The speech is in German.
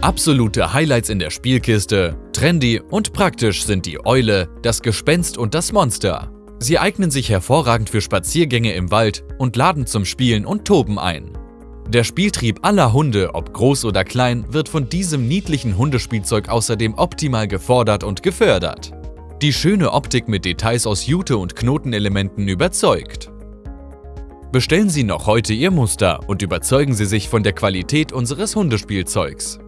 Absolute Highlights in der Spielkiste, trendy und praktisch sind die Eule, das Gespenst und das Monster. Sie eignen sich hervorragend für Spaziergänge im Wald und laden zum Spielen und Toben ein. Der Spieltrieb aller Hunde, ob groß oder klein, wird von diesem niedlichen Hundespielzeug außerdem optimal gefordert und gefördert. Die schöne Optik mit Details aus Jute und Knotenelementen überzeugt. Bestellen Sie noch heute Ihr Muster und überzeugen Sie sich von der Qualität unseres Hundespielzeugs.